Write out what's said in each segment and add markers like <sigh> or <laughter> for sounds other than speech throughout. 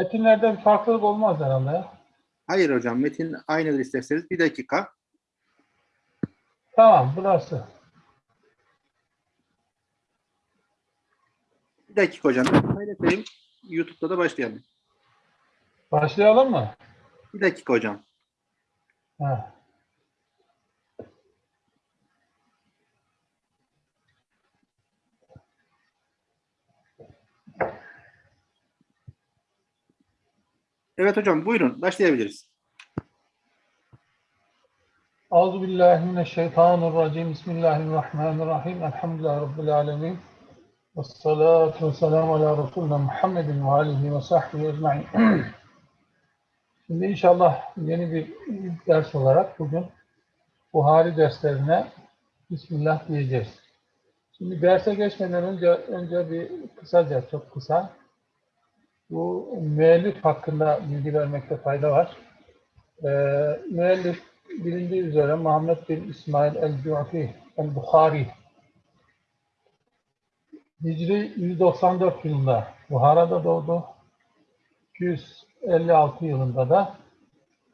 Metinlerde bir farklılık olmaz herhalde ya. Hayır hocam metin aynıdır isterseniz. Bir dakika. Tamam burası. Bir dakika hocam. Kaydedeyim. YouTube'da da başlayalım. Başlayalım mı? Bir dakika hocam. Ha. Evet hocam buyurun başlayabiliriz. Euzu billahi mineşşeytanirracim. Bismillahirrahmanirrahim. Elhamdülillahi rabbil alamin. Ves salatu vesselamu ala resulina Muhammedin ve alihi ve sahbihi ecmaîn. <clears throat> Şimdi inşallah yeni bir ders olarak bugün Buhari derslerine Bismillah diyeceğiz. Şimdi derse geçmeden önce önce bir kısaca, çok kısa bu müellif hakkında bilgi vermekte fayda var. Ee, müellif bilindiği üzere Muhammed bin İsmail el-Cu'fi el-Bukhari Hicri 194 yılında Buhara'da doğdu. 256 yılında da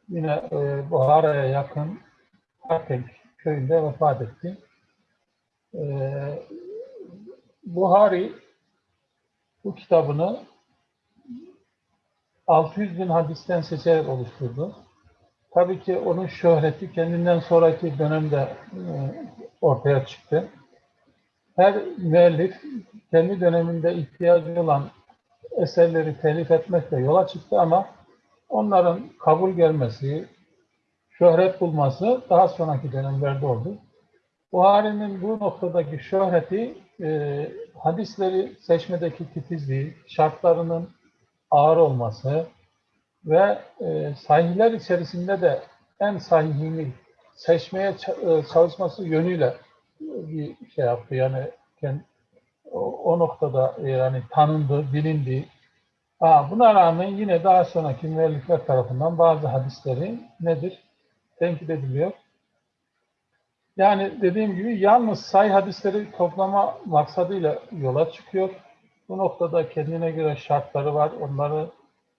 yine e, Buhara'ya yakın Artek köyünde vefat etti. E, Buhari bu kitabını 600 bin hadisten seçerek oluşturdu. Tabii ki onun şöhreti kendinden sonraki dönemde e, ortaya çıktı. Her müellif kendi döneminde ihtiyacı olan eserleri telif etmekle yola çıktı ama onların kabul gelmesi, şöhret bulması daha sonraki dönemlerde oldu. Buhari'nin bu noktadaki şöhreti e, hadisleri seçmedeki titizliği, şartlarının ağır olması ve e, sahihler içerisinde de en sahihini seçmeye e, çalışması yönüyle bir şey yaptı. Yani o, noktada e, yani tanındı, bilindi. Ha, buna rağmen yine daha sonraki müellifler tarafından bazı hadisleri nedir? Tenkit ediliyor. Yani dediğim gibi yalnız say hadisleri toplama maksadıyla yola çıkıyor. Bu noktada kendine göre şartları var. Onları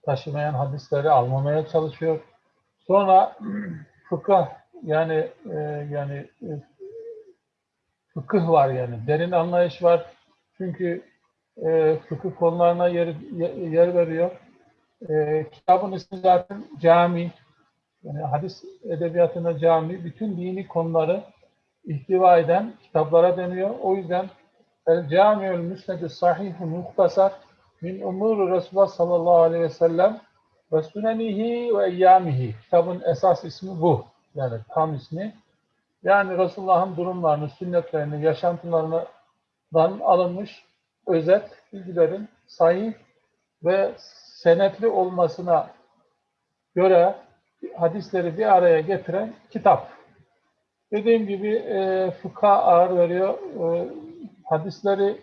taşımayan hadisleri almamaya çalışıyor. Sonra <clears throat> fıkıh yani e, yani e, fıkıh var yani derin anlayış var. Çünkü e, fıkıh konularına yer, yer veriyor. E, kitabın ismi zaten cami. Yani hadis edebiyatına cami. Bütün dini konuları ihtiva eden kitaplara deniyor. O yüzden El Cami'ül Müsned-i Sahih-i Muhtasar min umuru Resulullah sallallahu aleyhi ve sellem ve sünenihi ve eyyamihi. Kitabın esas ismi bu. Yani tam ismi. Yani Resulullah'ın durumlarını, sünnetlerini, yaşantılarından alınmış özet bilgilerin sahih ve senetli olmasına göre hadisleri bir araya getiren kitap. Dediğim gibi e, fıkha ağır veriyor. E, hadisleri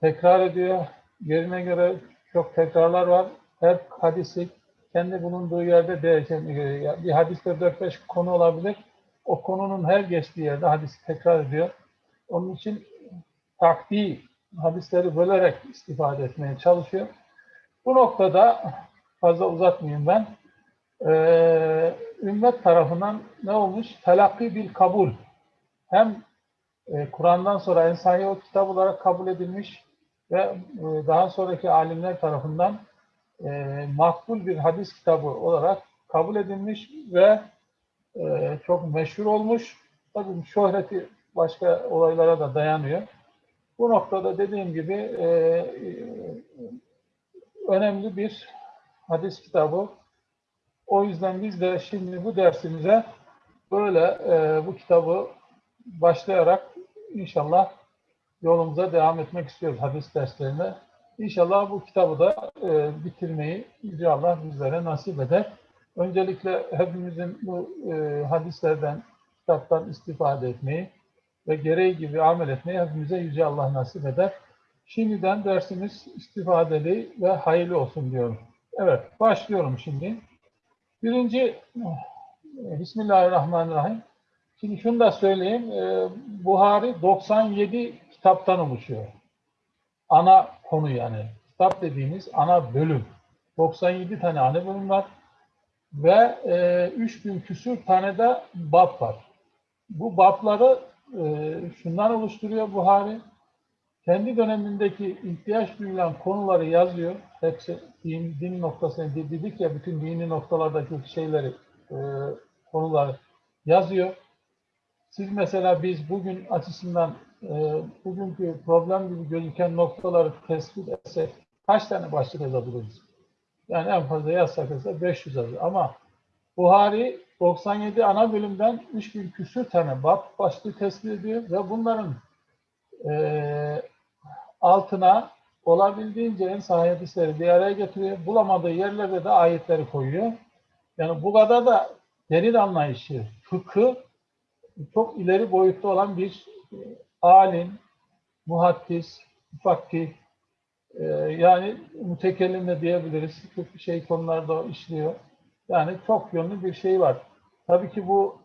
tekrar ediyor. Yerine göre çok tekrarlar var. Her hadisi kendi bulunduğu yerde değişen, bir hadiste 4-5 konu olabilir. O konunun her geçtiği yerde hadisi tekrar ediyor. Onun için takdi hadisleri bölerek istifade etmeye çalışıyor. Bu noktada fazla uzatmayayım ben. Ee, ümmet tarafından ne olmuş? Telakki bil kabul. Hem e, Kur'an'dan sonra en sahih o kitap olarak kabul edilmiş ve e, daha sonraki alimler tarafından e, makbul bir hadis kitabı olarak kabul edilmiş ve çok meşhur olmuş. Tabii şöhreti başka olaylara da dayanıyor. Bu noktada dediğim gibi önemli bir hadis kitabı. O yüzden biz de şimdi bu dersimize böyle e, bu kitabı başlayarak inşallah yolumuza devam etmek istiyoruz hadis derslerine. İnşallah bu kitabı da e, bitirmeyi Yüce Allah bizlere nasip eder. Öncelikle hepimizin bu e, hadislerden, kitaptan istifade etmeyi ve gereği gibi amel etmeyi hepimize Yüce Allah nasip eder. Şimdiden dersimiz istifadeli ve hayırlı olsun diyorum. Evet, başlıyorum şimdi. Birinci, Bismillahirrahmanirrahim. Şimdi şunu da söyleyeyim. E, Buhari 97 kitaptan oluşuyor. Ana konu yani. Kitap dediğimiz ana bölüm. 97 tane ana bölüm var ve e, 3000 küsür tane de bab var. Bu babları e, şundan oluşturuyor Buhari. Kendi dönemindeki ihtiyaç duyulan konuları yazıyor. Hepsi din, din noktasını dedik ya bütün dini noktalardaki şeyleri, e, konuları yazıyor. Siz mesela biz bugün açısından e, bugünkü problem gibi gözüken noktaları tespit etsek kaç tane başlık yazabiliriz? Yani en fazla yazsak ise 500 yazı. Ama Buhari 97 ana bölümden 3000 küsür tane bab başlığı tespit ediyor ve bunların e, altına olabildiğince en sahih hadisleri bir araya getiriyor. Bulamadığı yerlerde de ayetleri koyuyor. Yani bu kadar da derin anlayışı, fıkı çok ileri boyutta olan bir e, alim, muhaddis, fakih, e, yani mütekellim de diyebiliriz. Çok şey konularda işliyor. Yani çok yönlü bir şey var. Tabii ki bu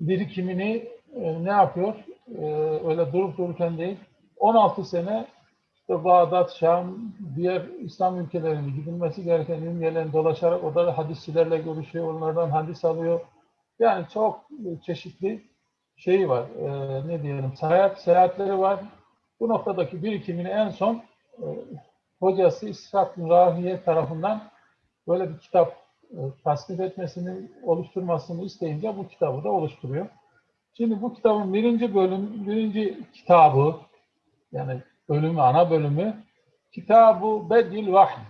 birikimini e, ne yapıyor? E, öyle durup dururken değil. 16 sene işte Bağdat, Şam, diğer İslam ülkelerine gidilmesi gereken ilim yerlerini dolaşarak o da hadisçilerle görüşüyor, onlardan hadis alıyor. Yani çok çeşitli şey var, e, ne diyelim, seyahat, seyahatleri var. Bu noktadaki birikimini en son e, hocası İshak Rahiye tarafından böyle bir kitap e, tasnif etmesini, oluşturmasını isteyince bu kitabı da oluşturuyor. Şimdi bu kitabın birinci bölüm, birinci kitabı, yani bölümü, ana bölümü, Kitab-ı Bedil Vahy.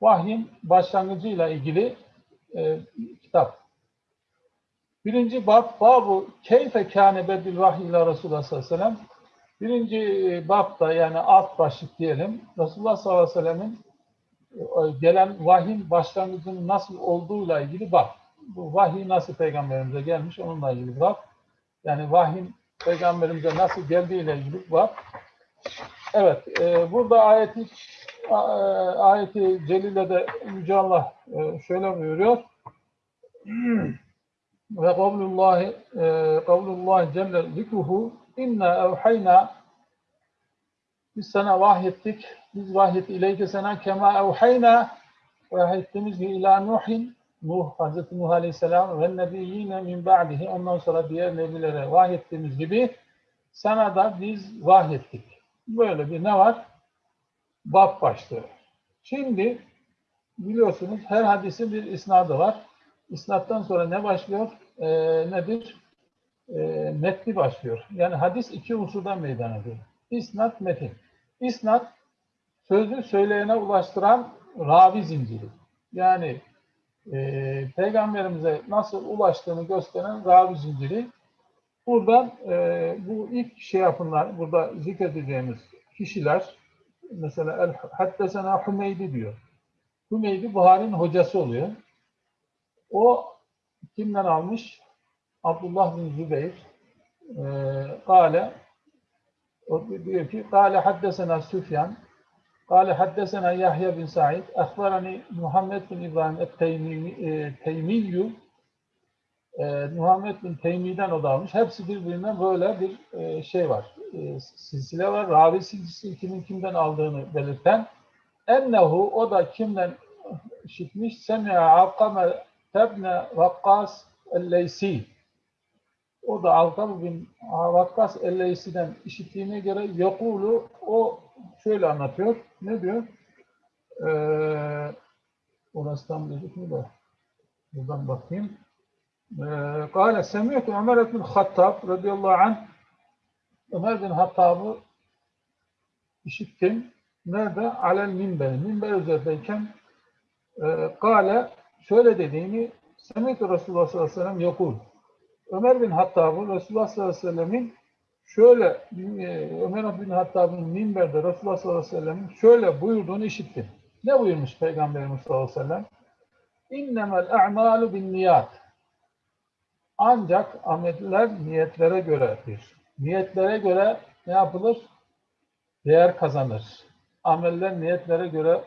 Vahyin başlangıcıyla ilgili e, kitap. Birinci bab, babu keyfe kâne bedil vahiy ila Resulullah sallallahu aleyhi ve sellem. Birinci babda yani alt başlık diyelim, Resulullah sallallahu aleyhi ve sellemin e, gelen vahyin başlangıcının nasıl olduğuyla ilgili bab. Bu vahiy nasıl peygamberimize gelmiş onunla ilgili bab. Yani vahyin peygamberimize nasıl geldiğiyle ilgili bab. Evet, e, burada ayeti e, ayeti celilede Yüce Allah e, şöyle buyuruyor. <clears throat> ve kavlullahi e, kavlullahi celle zikruhu inna evhayna biz sana vahyettik biz vahyet ileyke sana kema evhayna vahyettiğimiz gibi ila Nuhin Nuh, Hazreti Nuh Aleyhisselam ve nebiyyine min ba'dihi ondan sonra diğer nebilere vahyettiğimiz gibi sana da biz vahyettik. Böyle bir ne var? Bab başlığı. Şimdi biliyorsunuz her hadisin bir isnadı var. İsnattan sonra ne başlıyor? Ee, nedir? Ee, metni başlıyor. Yani hadis iki unsurdan meydana geliyor. İsnat, metin. İsnat, sözü söyleyene ulaştıran ravi zinciri. Yani e, peygamberimize nasıl ulaştığını gösteren ravi zinciri. Buradan e, bu ilk şey yapınlar, burada zikredeceğimiz kişiler, mesela El Haddesena Hümeydi diyor. Hümeydi Buhari'nin hocası oluyor. O kimden almış? Abdullah bin Zübeyir. E, Kale diyor ki Kale haddesena Süfyan Kale haddesena Yahya bin Sa'id Akhbarani Muhammed bin İbrahim et-Teymiyyu e, Muhammed bin Teymi'den o da almış. Hepsi birbirinden böyle bir e, şey var. E, silsile var. Ravi silsilesi kimin kimden aldığını belirten. Ennehu o da kimden işitmiş? Semi'a Alkame tebne Vakkas el-Leysi. O da Alkame bin Vakkas el-Leysi'den işittiğine göre Yakulu o şöyle anlatıyor. Ne diyor? Ee, orası tam gözükmüyor da. Buradan bakayım. قال سمعت عمر بن الخطاب رضي الله عنه Ömer bin Hattab'ı işittim. Nerede? Alel minber. Minber üzerindeyken e, Kale şöyle dediğini Semih Resulullah sallallahu aleyhi ve yakul. Ömer bin Hattab'ı Resulullah sallallahu aleyhi ve sellemin şöyle e, Ömer bin Hattab'ın minberde Resulullah sallallahu aleyhi ve sellemin şöyle buyurduğunu işittim. Ne buyurmuş Peygamberimiz sallallahu aleyhi ve sellem? İnnemel a'malu bin niyat. Ancak ameller niyetlere göredir. Niyetlere göre ne yapılır? Değer kazanır. Ameller niyetlere göre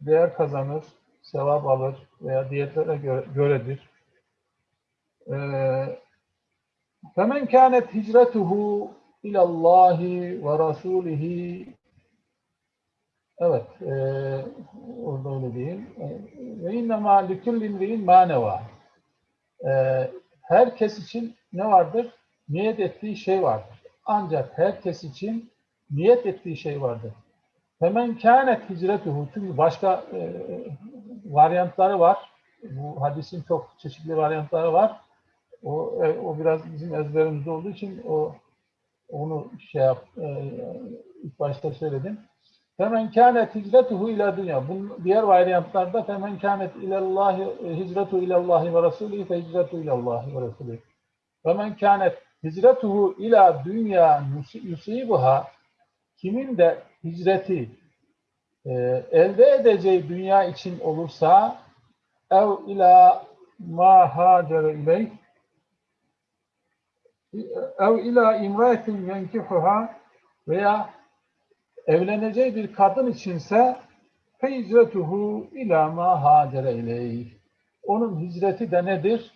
değer kazanır, sevap alır veya niyetlere göre, göredir. فَمَنْ كَانَتْ هِجْرَتُهُ اِلَى اللّٰهِ وَرَسُولِهِ Evet, e, orada öyle değil. E, Ve innema likullin ri'in maneva. E, herkes için ne vardır? Niyet ettiği şey vardır. Ancak herkes için niyet ettiği şey vardır. Hemen kânet hicretuhu. Çünkü başka e, varyantları var. Bu hadisin çok çeşitli varyantları var. O, e, o biraz bizim ezberimizde olduğu için o onu şey yap, e, ilk başta söyledim. Femen kânet hicretuhu ila dünya. Bunun diğer varyantlarda femen kânet ilallahi hicretu ilallahi ve rasulihi fe hicretu ilallahi ve rasulihi. Femen kânet hicretuhu ila dünya yusibuha kimin de hicreti e, elde edeceği dünya için olursa ev ila ma hacere ileyh ev ila imraetin yenkihuha veya evleneceği bir kadın içinse feyzretuhu ila ma hacere ileyh. Onun hicreti de nedir?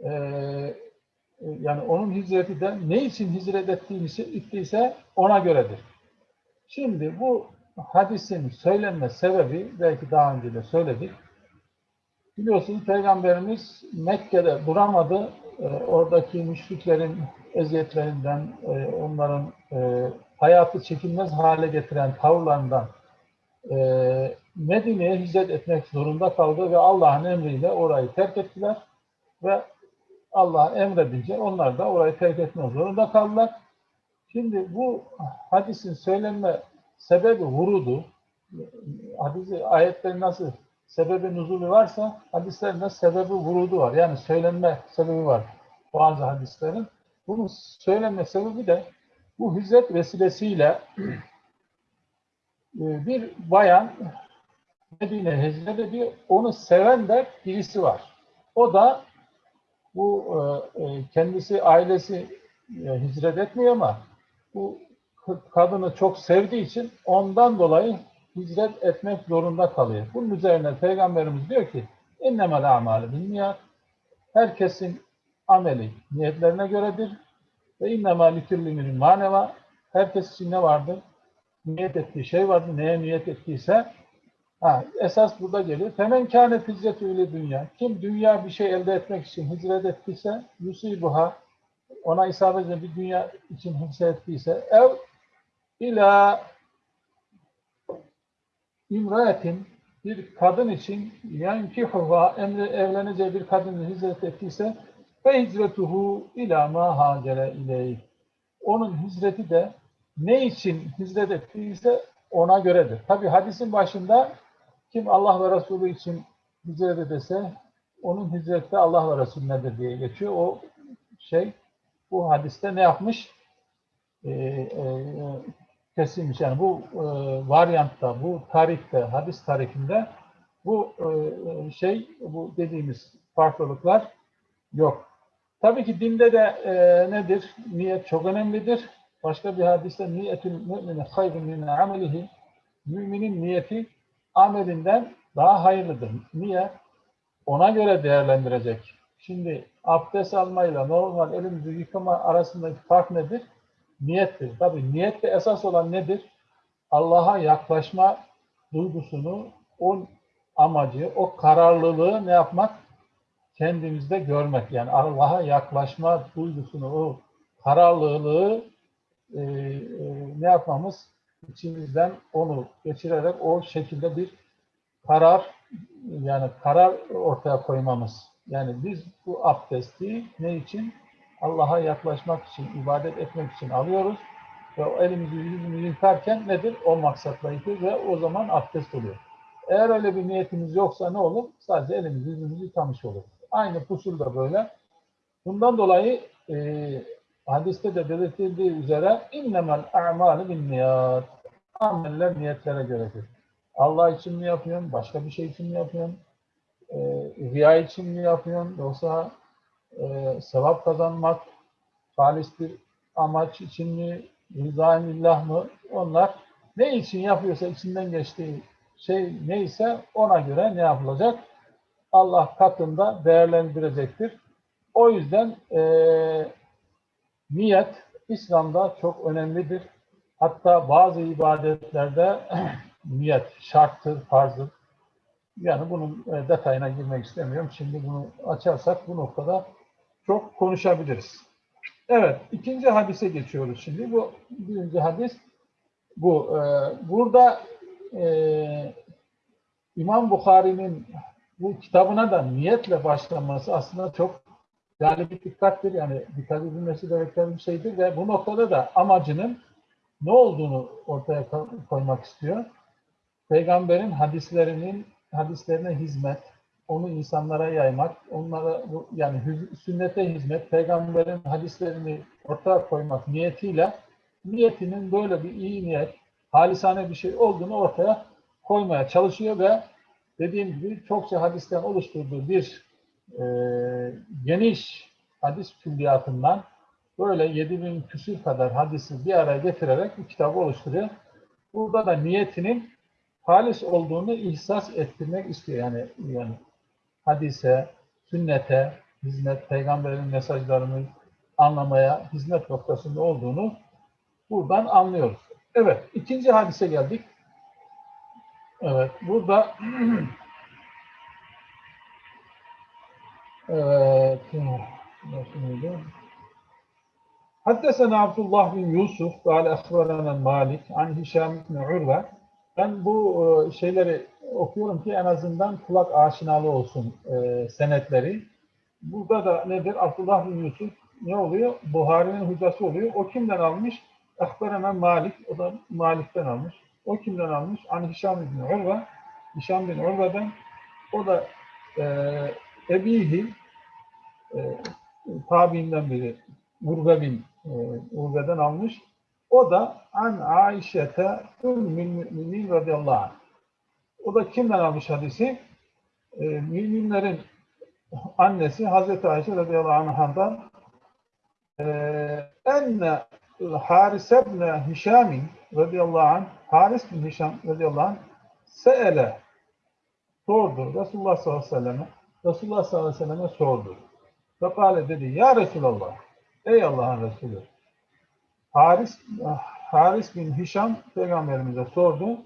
Ee, yani onun hicreti de ne için hicret ettiyse ona göredir. Şimdi bu hadisin söylenme sebebi belki daha önce de söyledik. Biliyorsunuz Peygamberimiz Mekke'de duramadı. Ee, oradaki müşriklerin eziyetlerinden, e, onların e, hayatı çekilmez hale getiren tavırlarından e, Medine'ye hicret etmek zorunda kaldı ve Allah'ın emriyle orayı terk ettiler ve Allah emredince onlar da orayı terk etmek zorunda kaldılar. Şimdi bu hadisin söylenme sebebi vurudu. Hadisi ayetlerin nasıl sebebi nuzulü varsa hadislerin de sebebi vurudu var. Yani söylenme sebebi var bazı hadislerin. Bunun söylenme sebebi de bu hicret vesilesiyle <clears throat> e, bir bayan Medine hicret ediyor. Onu seven de birisi var. O da bu e, kendisi ailesi e, hicret etmiyor ama bu kadını çok sevdiği için ondan dolayı hicret etmek zorunda kalıyor. Bunun üzerine Peygamberimiz diyor ki innemel a'malu binniyat herkesin ameli niyetlerine göredir ve innemâ likülliminin maneva herkes için ne vardır? Niyet ettiği şey vardır. Neye niyet ettiyse ha, esas burada geliyor. Femen kânet hicretü ile dünya. Kim dünya bir şey elde etmek için hicret ettiyse yusibuha ona isabet bir dünya için hicret ettiyse ev ila imraetin bir kadın için yankihuha emri evleneceği bir kadın hicret ettiyse ve hicretuhu ila ma hacere ileyh. Onun hicreti de ne için hicret ettiyse ona göredir. Tabi hadisin başında kim Allah ve Resulü için hicret ederse onun hicrette Allah ve Resulünedir diye geçiyor. O şey bu hadiste ne yapmış? Ee, e, kesilmiş. Yani bu e, varyantta, bu tarihte, hadis tarihinde bu e, şey, bu dediğimiz farklılıklar yok. Tabii ki dinde de e, nedir? Niyet çok önemlidir. Başka bir hadiste niyetül mümini hayrun min amelihi müminin niyeti amelinden daha hayırlıdır. Niye? Ona göre değerlendirecek. Şimdi abdest almayla normal elimizi yıkama arasındaki fark nedir? Niyettir. Tabii niyette esas olan nedir? Allah'a yaklaşma duygusunu, o amacı, o kararlılığı ne yapmak? kendimizde görmek. Yani Allah'a yaklaşma duygusunu, o kararlılığı e, e, ne yapmamız? İçimizden onu geçirerek o şekilde bir karar yani karar ortaya koymamız. Yani biz bu abdesti ne için? Allah'a yaklaşmak için, ibadet etmek için alıyoruz. Ve elimizi yüzümüzü yıkarken nedir? O maksatla yıkıyoruz ve o zaman abdest oluyor. Eğer öyle bir niyetimiz yoksa ne olur? Sadece elimizi yüzümüzü yıkamış olur. Aynı pusul da böyle. Bundan dolayı e, hadiste de belirtildiği üzere innemel a'malu bin niyat. Ameller niyetlere göredir. Allah için mi yapıyorsun? Başka bir şey için mi yapıyorsun? E, riya için mi yapıyorsun? Yoksa e, sevap kazanmak, halis bir amaç için mi? Rıza-i mı? Onlar ne için yapıyorsa içinden geçtiği şey neyse ona göre ne yapılacak? Allah katında değerlendirecektir. O yüzden e, niyet İslam'da çok önemlidir. Hatta bazı ibadetlerde <clears throat> niyet şarttır, farzdır. Yani bunun e, detayına girmek istemiyorum. Şimdi bunu açarsak bu noktada çok konuşabiliriz. Evet, ikinci hadise geçiyoruz şimdi. Bu birinci hadis bu. Ee, burada e, İmam Bukhari'nin bu kitabına da niyetle başlaması aslında çok yani bir dikkattir. Yani dikkat edilmesi gereken bir şeydir ve bu noktada da amacının ne olduğunu ortaya ko- koymak istiyor. Peygamberin hadislerinin hadislerine hizmet, onu insanlara yaymak, onlara yani sünnete hizmet, peygamberin hadislerini ortaya koymak niyetiyle niyetinin böyle bir iyi niyet, halisane bir şey olduğunu ortaya koymaya çalışıyor ve dediğim gibi çokça hadisten oluşturduğu bir e, geniş hadis külliyatından böyle 7000 küsür kadar hadisi bir araya getirerek bir kitabı oluşturuyor. Burada da niyetinin halis olduğunu ihsas ettirmek istiyor. Yani yani hadise, sünnete, hizmet, peygamberin mesajlarının anlamaya hizmet noktasında olduğunu buradan anlıyoruz. Evet, ikinci hadise geldik. Evet, burada <clears throat> evet, Haddesena Abdullah bin Yusuf, kâle ehverenen Malik, an Hişam bin Urve. Ben bu e, şeyleri okuyorum ki en azından kulak aşinalı olsun e, senetleri. Burada da nedir? Abdullah bin Yusuf ne oluyor? Buhari'nin hocası oluyor. O kimden almış? Akberena Malik. O da Malik'ten almış. O kimden almış? An Hişam bin Urve. Hişam bin Urve'den. O da e, Ebihi e, tabiinden biri. Urve bin e, Urve'den almış. O da an Aişete Ümmül Müminin radıyallahu anh. O da kimden almış hadisi? E, müminlerin annesi Hazreti Ayşe radıyallahu anh'dan e, enne Haris ibn Hişam radıyallahu anh Haris bin Hişam radıyallahu anh seele sordu. Resulullah sallallahu aleyhi ve selleme Resulullah sallallahu aleyhi ve selleme sordu. Fekale dedi ya Resulallah ey Allah'ın Resulü Haris Haris bin Hişam peygamberimize sordu.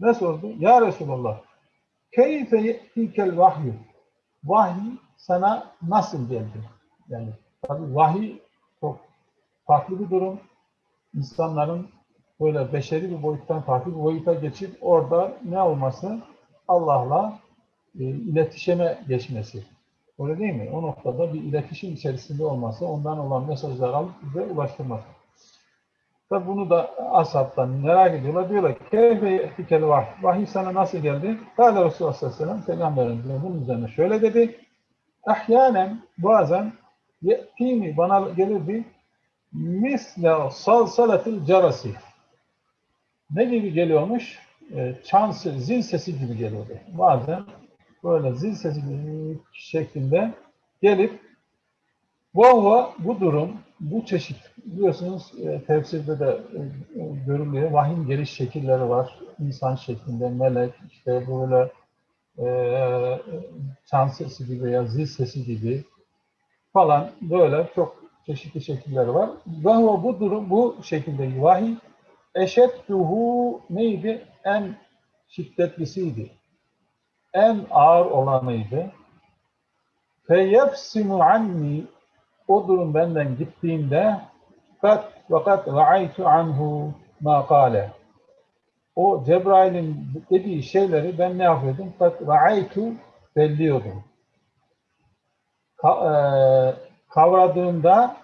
Ne sordu? Ya Resulallah keyfe ye'tikel vahyu vahiy sana nasıl geldi? Yani tabii vahiy çok farklı bir durum. İnsanların böyle beşeri bir boyuttan farklı bir boyuta geçip orada ne olması? Allah'la e, iletişime geçmesi. Öyle değil mi? O noktada bir iletişim içerisinde olması, ondan olan mesajları alıp bize ulaştırması. Tabi bunu da ashabtan merak ediyorlar. Diyorlar keyfe ye'tikel vahiy. Vahiy sana nasıl geldi? Kâle Resulullah sallallahu aleyhi ve sellem Peygamberimiz bunun üzerine şöyle dedi. Ahyanen bazen ye'tini bana gelirdi misle salsalatil carasi. Ne gibi geliyormuş? E, çan zil sesi gibi geliyordu. Bazen böyle zil sesi gibi şeklinde gelip bu bu durum, bu çeşit biliyorsunuz e, tefsirde de e, görülüyor. Vahyin geliş şekilleri var. İnsan şeklinde, melek, işte böyle e, çan sesi gibi veya zil sesi gibi falan böyle çok çeşitli şekilleri var. Ve bu durum bu şekilde vahiy eşedduhu neydi? En şiddetlisiydi. En ağır olanıydı. Feyefsimu anni o durum benden gittiğinde kat vakat ra'aytu anhu ma kale. O Cebrail'in dediği şeyleri ben ne yapıyordum? Kat ra'aytu belliyordum. Ka, e, kavradığında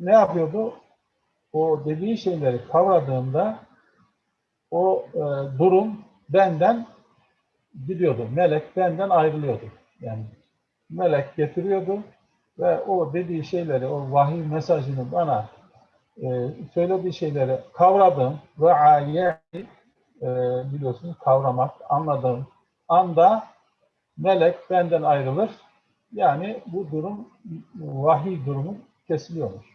ne yapıyordu? O dediği şeyleri kavradığında o e, durum benden gidiyordu. Melek benden ayrılıyordu. Yani melek getiriyordu ve o dediği şeyleri, o vahiy mesajını bana e, söylediği şeyleri kavradım ve ayet e, biliyorsunuz kavramak, anladığım anda melek benden ayrılır. Yani bu durum vahiy durumu kesiliyormuş.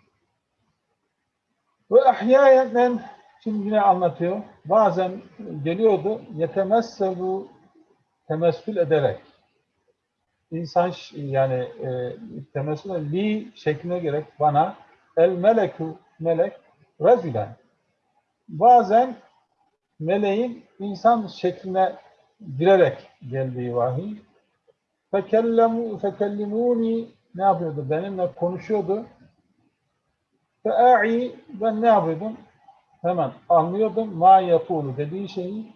Ve ahyayen şimdi yine anlatıyor. Bazen geliyordu yetemesselu temessül ederek insan yani e, temessül li şekline gerek bana el meleku melek rezülen bazen meleğin insan şekline girerek geldiği vahiy. Fekellemu, fekellimuni ne yapıyordu? Benimle konuşuyordu. Fea'i ben ne yapıyordum? Hemen anlıyordum. Ma yapulu dediği şeyi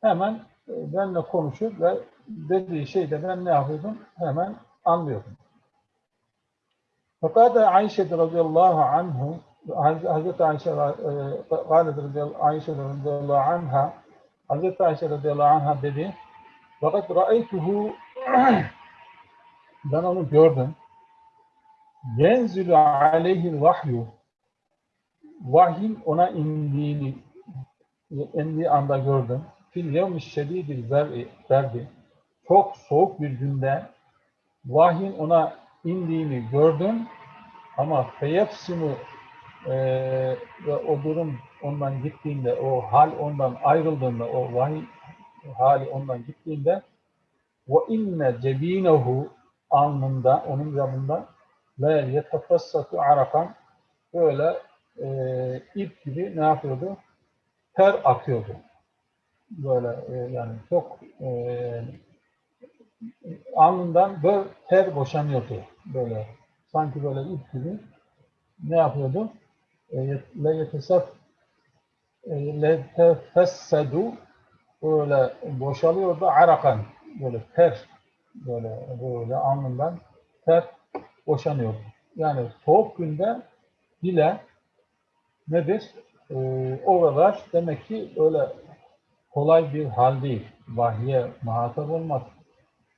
hemen e, benimle konuşur ve dediği şeyde ben ne yapıyordum? Hemen anlıyordum. Fakat Ayşe radıyallahu anhu Hazreti Ayşe e, Ayşe radıyallahu anha Hazreti Ayşe radıyallahu anha dedi fakat ra'eytuhu <clears throat> ben onu gördüm yenzülü aleyhi vahyu vahyin ona indiğini indiği anda gördüm fil yevmi şedidil berdi çok soğuk bir günde vahyin ona indiğini gördüm ama feyefsimu e, ve o durum ondan gittiğinde, o hal ondan ayrıldığında, o vahiy hali ondan gittiğinde ve inne cebinehu alnında, onun yanında la yetefessatu arakan böyle e, ip gibi ne yapıyordu? Ter akıyordu. Böyle e, yani çok e, alnından böyle ter boşanıyordu. Böyle sanki böyle ip gibi ne yapıyordu? Le yetesef le tefessedu böyle boşalıyordu arakan böyle ter böyle böyle alnından ter boşanıyordu. Yani soğuk günde bile nedir? Ee, o kadar demek ki öyle kolay bir hal değil. Vahye muhatap olmak,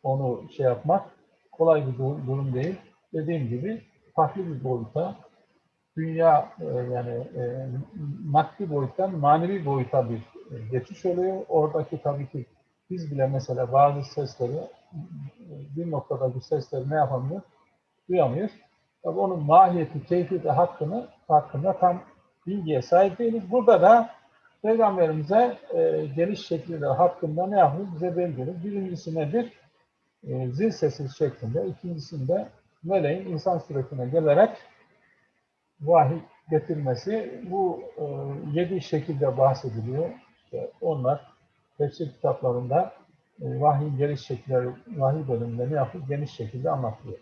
onu şey yapmak kolay bir durum değil. Dediğim gibi farklı bir boyuta, dünya e, yani e, maddi boyuttan manevi boyuta bir e, geçiş oluyor. Oradaki tabii ki biz bile mesela bazı sesleri bir noktadaki sesleri ne yapamıyoruz? Duyamıyoruz. Tabii onun mahiyeti, keyfiyeti hakkını hakkında tam bilgiye sahip değiliz. Burada da Peygamberimize e, geliş şekli de hakkında ne yapıyoruz? Bize belgeliyor. Birincisi nedir? E, zil sesi şeklinde. İkincisinde meleğin insan suretine gelerek vahiy getirmesi. Bu e, yedi şekilde bahsediliyor. İşte onlar tefsir kitaplarında e, vahyin geliş şekilleri, vahiy bölümünde ne yapıyor? Geniş şekilde anlatılıyor.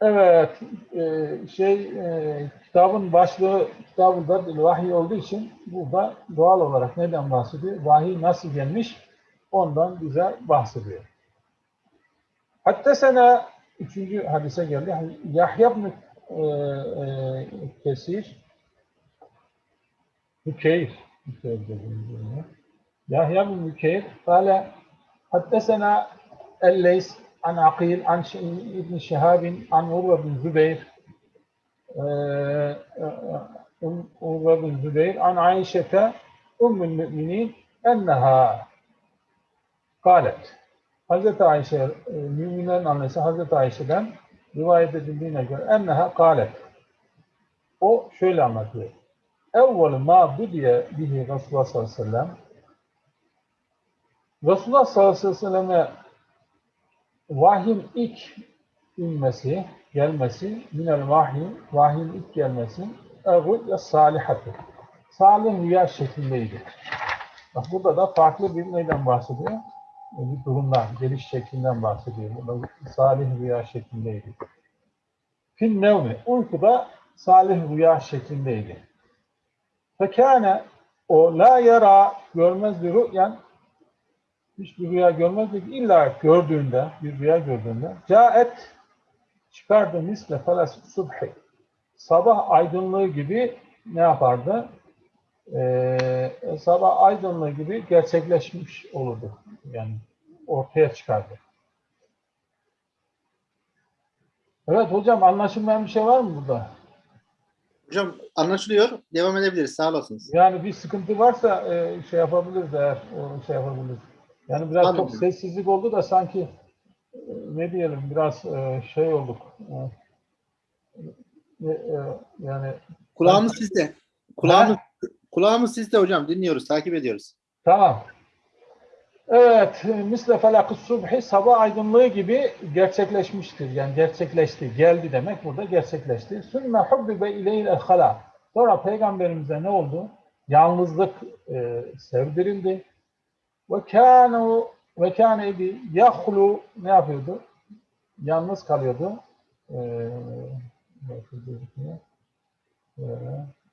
Evet, e, şey e, kitabın başlığı kitabında vahiy olduğu için burada doğal olarak neden bahsediyor? Vahiy nasıl gelmiş? Ondan bize bahsediyor. Hatta sana üçüncü hadise geldi. Hani Yahya bin e, e, Kesir Mükeyr Yahya bin Mükeyr kâle hattesena elleys an Akil an İbn Şehabin an Urve bin Zübeyr e, e, um, Urve bin Zübeyr an Ayşe'te Ümmül Müminin enneha. Kâlet. Hazreti Ayşe, müminlerin annesi Hazreti Ayşe'den rivayet edildiğine göre enneha kalet. O şöyle anlatıyor. Evvel ma budiye bihi Resulullah sallallahu aleyhi ve sellem Resulullah sallallahu aleyhi ve selleme vahyin ilk inmesi, gelmesi, minel vahyin, vahyin ilk gelmesi, ve salihatı. Salih rüya şeklindeydi. Bak burada da farklı bir neyden bahsediyor? Bir durumdan, geliş şeklinden bahsediyor. Burada salih rüya şeklindeydi. Fin nevmi, uykuda salih rüya şeklindeydi. Fekâne, o la yara, görmez bir rü'yen, hiçbir rüya görmezdi. İlla gördüğünde, bir rüya gördüğünde caet çıkardı misle felas subhi. Sabah aydınlığı gibi ne yapardı? Ee, sabah aydınlığı gibi gerçekleşmiş olurdu. Yani ortaya çıkardı. Evet hocam anlaşılmayan bir şey var mı burada? Hocam anlaşılıyor. Devam edebiliriz. Sağ olasınız. Yani bir sıkıntı varsa e, şey yapabiliriz eğer şey yapabiliriz. Yani biraz Anladım. çok sessizlik oldu da sanki e, ne diyelim biraz e, şey olduk. E, e, Yani Kulağımız sizde. Kulağımız, kulağımız sizde hocam. Dinliyoruz. Takip ediyoruz. tamam. Evet, misle felakı subhi sabah aydınlığı gibi gerçekleşmiştir. Yani gerçekleşti, geldi demek burada gerçekleşti. Sümme hubbibe ileyhil hala. Sonra peygamberimize ne oldu? yalnızlık e, sevdirildi. Ve kânu ve kâne idi yahlu ne yapıyordu? Yalnız kalıyordu. Ee,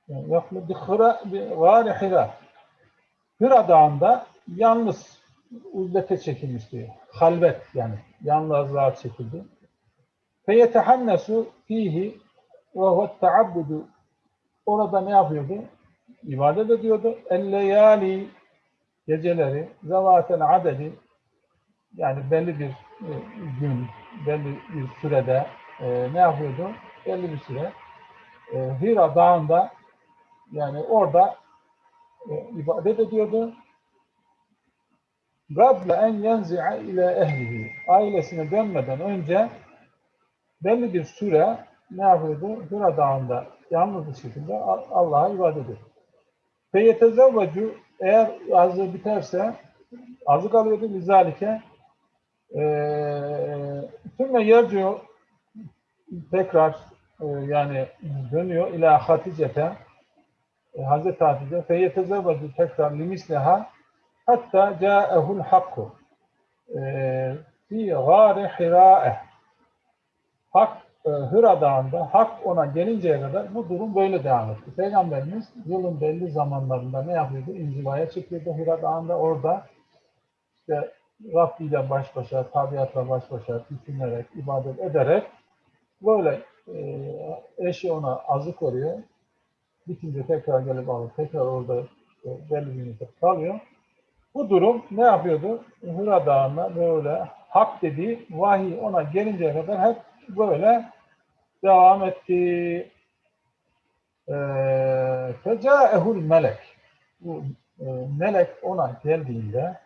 Yahlu bi hıra bi gâri hira. Hira Dağı'nda yalnız uzlete çekilmiş diyor. Halvet yani. Yalnızlığa çekildi. Feyetehannesu fihi ve huve teabbudu. Orada ne yapıyordu? İbadet ediyordu. El-leyali geceleri zevatel adedi yani belli bir e, gün, belli bir sürede e, ne yapıyordu? Belli bir süre e, Hira Dağı'nda yani orada e, ibadet ediyordu. Gable en yenzi'a ile ehlihi. Ailesine dönmeden önce belli bir süre ne yapıyordu? Hira Dağı'nda yalnız bir şekilde Allah'a ibadet ediyordu. Feyetezevvecu eğer azı biterse azık alıyordu lizalike tümme yerciyor tekrar e, yani dönüyor ila Hatice'te Hazreti Hatice feyetezevvecu tekrar limisleha hatta câehul hakku e, fi gâri hirâeh Hak e, Hıra Dağı'nda hak ona gelinceye kadar bu durum böyle devam etti. Peygamberimiz yılın belli zamanlarında ne yapıyordu? İnzivaya çekiyordu Hıra Dağı'nda orada işte Rabbi ile baş başa, tabiatla baş başa düşünerek, ibadet ederek böyle e, eşi ona azık veriyor. Bitince tekrar gelip alıp tekrar orada işte belli bir müddet kalıyor. Bu durum ne yapıyordu? Hıra Dağı'nda böyle hak dediği vahiy ona gelinceye kadar hep böyle devam etti. Fecaehul melek. Bu e, melek ona geldiğinde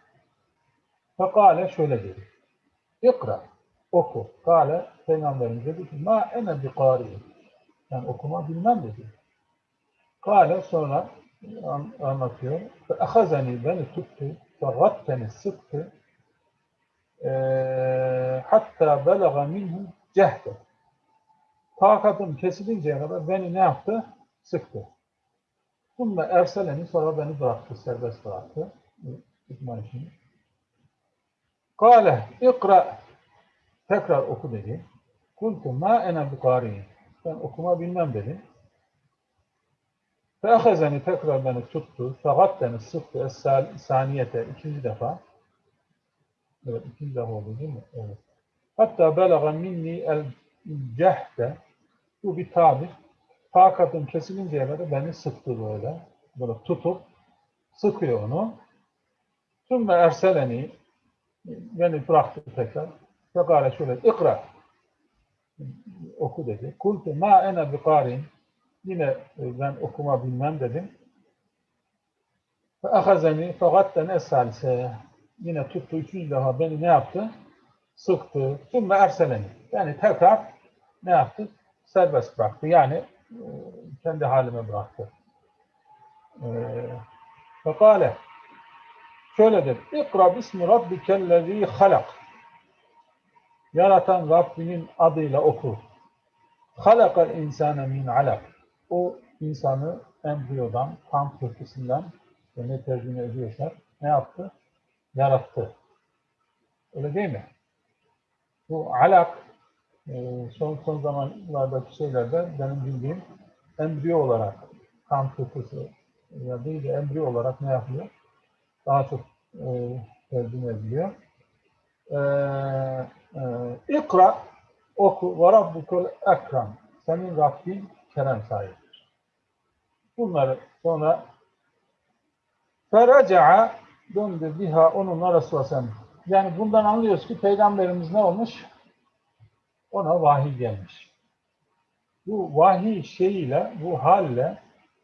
fekale şöyle dedi. İkra. Oku. Kale Peygamberimiz dedi ki ma ene bi. Yani okuma bilmem dedi. Kale sonra anlatıyor. Ahazani beni tuttu. Fe gatteni sıktı. E, hatta belaga minhu cehde. Takatım kesilinceye kadar beni ne yaptı? Sıktı. Bununla erseleni sonra beni bıraktı, serbest bıraktı. Tutma işini. Kale, ikra. Tekrar oku dedi. Kultu ma ene bukari. Ben okuma bilmem dedim. Feahezeni tekrar beni tuttu. Fakat beni sıktı. Es-saniyete ikinci defa. Evet, ikinci defa oldu değil mi? Evet. Hatta belaga minni el cehde bu bir tabir. Takatım kesilinceye kadar beni sıktı böyle. Böyle tutup sıkıyor onu. Sümme erseleni beni bıraktı tekrar. Fekale şöyle ikra oku dedi. Kultu ma ene bikarin yine ben okuma bilmem dedim. Fe ahazeni fegatten esalse yine tuttu üçüncü defa beni ne yaptı? sıktı. Sümme erseleni. Yani tekrar ne yaptı? Serbest bıraktı. Yani e, kendi halime bıraktı. Fekale şöyle dedi. İkra bismi rabbikellezî halak. Yaratan Rabbinin adıyla oku. Halakal insane min alak. O insanı embriyodan, kan pıhtısından ne tercüme ediyorsak ne yaptı? Yarattı. Öyle değil mi? Bu alak e, son son zamanlardaki şeylerde benim bildiğim embriyo olarak kan pıhtısı ya değil de embriyo olarak ne yapıyor? Daha çok e, tercüme ediliyor. E, e, İkra oku ve rabbukul ekram. Senin Rabbin kerem sahibidir. Bunları sonra feraca'a döndü biha onunla Resulullah Sallallahu yani bundan anlıyoruz ki Peygamberimiz ne olmuş? Ona vahiy gelmiş. Bu vahiy şeyiyle, bu halle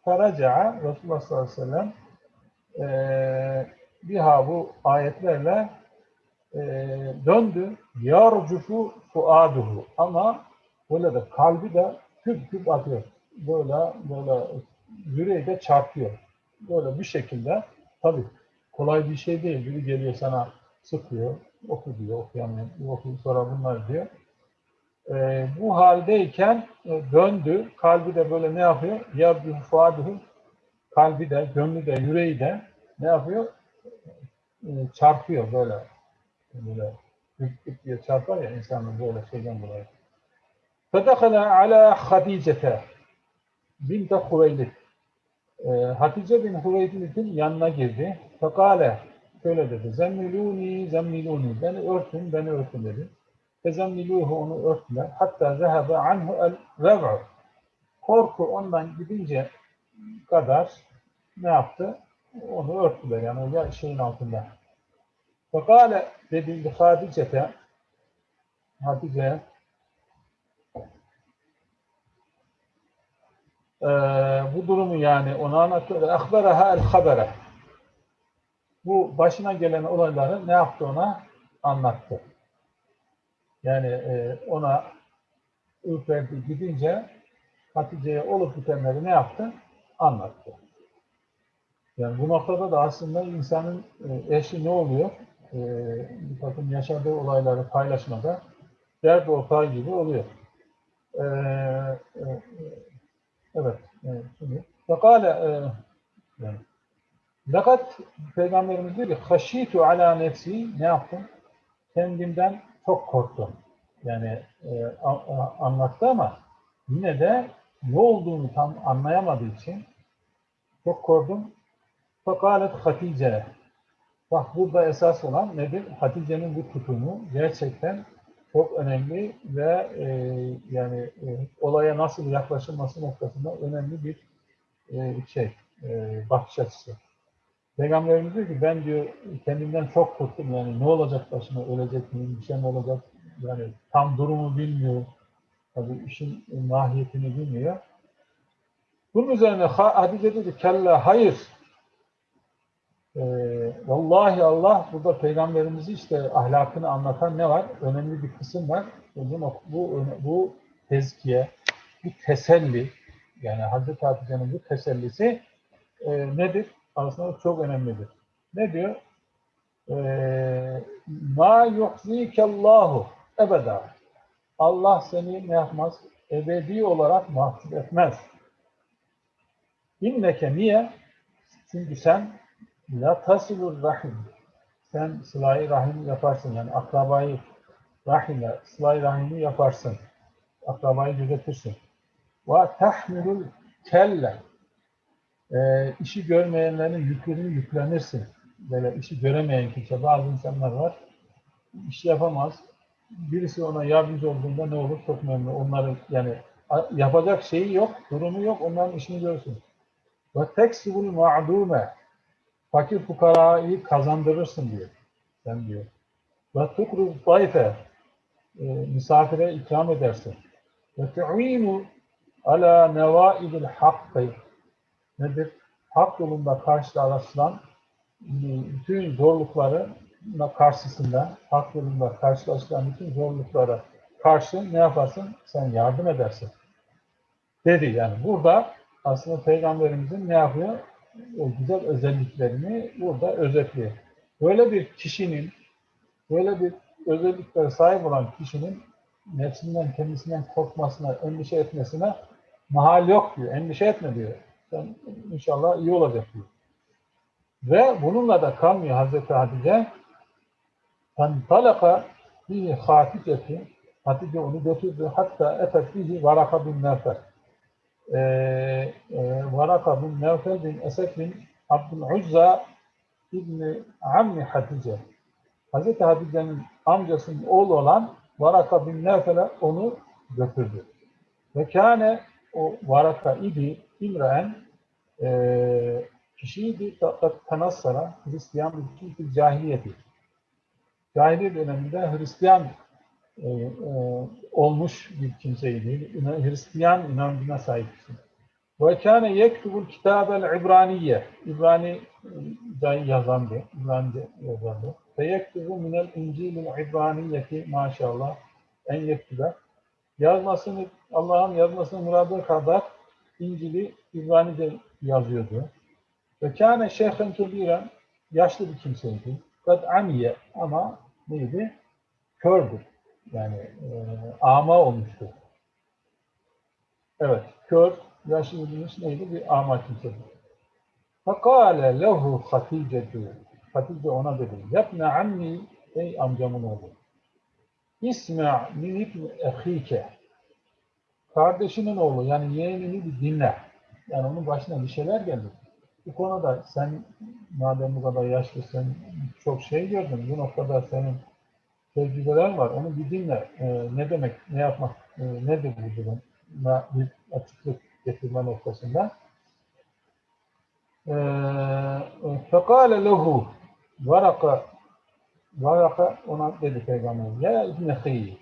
feraca'a Resulullah sallallahu aleyhi ve sellem e, biha bu ayetlerle e, döndü. Yarcufu fuaduhu. Ama böyle de kalbi de küp küp atıyor. Böyle böyle yüreği de çarpıyor. Böyle bir şekilde tabii kolay bir şey değil. Biri geliyor sana sıkıyor, oku diyor, okuyamıyor, oku sonra bunlar diyor. E, bu haldeyken e, döndü, kalbi de böyle ne yapıyor? Ya bir fuadihu, kalbi de, gönlü de, yüreği de ne yapıyor? E, çarpıyor böyle. Böyle hükmük diye çarpar ya insanın böyle şeyden dolayı. Fedekhala ala Hadice'te binte Hüveylid. E, Hatice bin Hüveylid'in yanına girdi. Fekale şöyle dedi. Zemmiluni, zemmiluni. Beni örtün, beni örtün dedi. Fezemmiluhu onu örttüler. Hatta zehebe anhu el rev'u. Korku ondan gidince kadar ne yaptı? Onu örttüler yani o şeyin altında. Fekale dedi Hatice'te Hatice e, bu durumu yani ona anlatıyor. Akberaha el habere. Bu başına gelen olayları ne yaptı ona? Anlattı. Yani e, ona ürperdi gidince Hatice'ye olup bitenleri ne yaptı? Anlattı. Yani bu noktada da aslında insanın e, eşi ne oluyor? E, bir takım yaşadığı olayları paylaşmada dert ortağı gibi oluyor. E, e. E. Fekale Fakat Peygamberimiz diyor ki haşitu ala nefsi ne yaptım? Kendimden çok korktum. Yani e, a, a, anlattı ama yine de ne olduğunu tam anlayamadığı için çok korktum. Fekalet Hatice. Bak burada esas olan nedir? Hatice'nin bu tutumu gerçekten çok önemli ve e, yani e, olaya nasıl yaklaşılması noktasında önemli bir e, şey, e, bakış açısı. Peygamberimiz diyor ki ben diyor kendimden çok korktum yani ne olacak başıma ölecek miyim bir şey mi olacak yani tam durumu bilmiyor tabi işin mahiyetini bilmiyor. Bunun üzerine Hatice dedi kella hayır ee, vallahi Allah burada peygamberimizi işte ahlakını anlatan ne var? Önemli bir kısım var. Bu, bu, bu tezkiye, bu teselli yani Hazreti Hatice'nin bu tesellisi e, nedir? aslında çok önemlidir. Ne diyor? Ee, Ma yuhzikallahu ebeda. Allah seni ne yapmaz? Ebedi olarak mahcup etmez. İnneke niye? Çünkü sen la tasilur rahim. Sen sıla rahim yaparsın. Yani akrabayı rahimle, sıla rahimi yaparsın. Akrabayı gözetirsin. Ve tahmilul kelle e, işi görmeyenlerin yükünü yüklenirsin. Böyle işi göremeyen kimse, bazı insanlar var, iş yapamaz. Birisi ona yardımcı olduğunda ne olur? Çok memnun. Onların yani yapacak şeyi yok, durumu yok, onların işini görsün. Ve teksibul ma'dume fakir fukarayı kazandırırsın diyor. Sen diyor. Ve tukru zayfe misafire ikram edersin. Ve tu'inu ala nevaidil hakkı nedir? Hak yolunda karşılaşılan bütün zorlukları karşısında, hak yolunda karşılaşılan bütün zorluklara karşı ne yaparsın? Sen yardım edersin. Dedi yani. Burada aslında Peygamberimizin ne yapıyor? O güzel özelliklerini burada özetliyor. Böyle bir kişinin, böyle bir özelliklere sahip olan kişinin nefsinden, kendisinden korkmasına, endişe etmesine mahal yok diyor. Endişe etme diyor. Sen inşallah iyi olacak diyor. Ve bununla da kalmıyor Hazreti Hatice. Fantalaka bihi Hatice'ti. Hatice onu götürdü. Hatta efet bihi Varaka bin Nevfel. Ee, e, Varaka bin Nevfel bin Esed bin Abdüluzza İbni Ammi Hatice. Hazreti Hatice'nin amcasının oğlu olan Varaka bin Nevfel'e onu götürdü. Ve kâne o Varaka idi İmraen e, kişiydi tanassara Hristiyan bir cahiliyeti. Cahiliye döneminde Hristiyan e, e, olmuş bir kimseydi. Hristiyan inancına sahipti. Ve kâne yektubul kitabel İbraniye. İbrani e, yazandı. İbranice yazandı. Ve yektubu minel İncil'il İbraniyeti maşallah en yektube. Yazmasını, Allah'ın yazmasını muradı kadar İncil'i İbrani'de yazıyordu. Ve kâne şeyhen kebiren, yaşlı bir kimseydi. Kad amiye ama neydi? Kördür. Yani e, ama olmuştu. Evet, kör, yaşlı dediğimiz neydi? Bir ama kimseydi. Fakale lehu haticetu. Hatice ona dedi. Yapna ammi, ey amcamın oğlu. İsma min ehike. Kardeşinin oğlu yani yeğenini bir dinle. Yani onun başına bir şeyler gelir. Bu konuda sen madem bu kadar yaşlısın çok şey gördün. Bu noktada senin tecrübeler var. Onu bir dinle. Ee, ne demek, ne yapmak, e, nedir bu durum? Bir açıklık getirme noktasında. Ee, fekale lehu varaka Varaka ona dedi peygamber ya İbn Hayy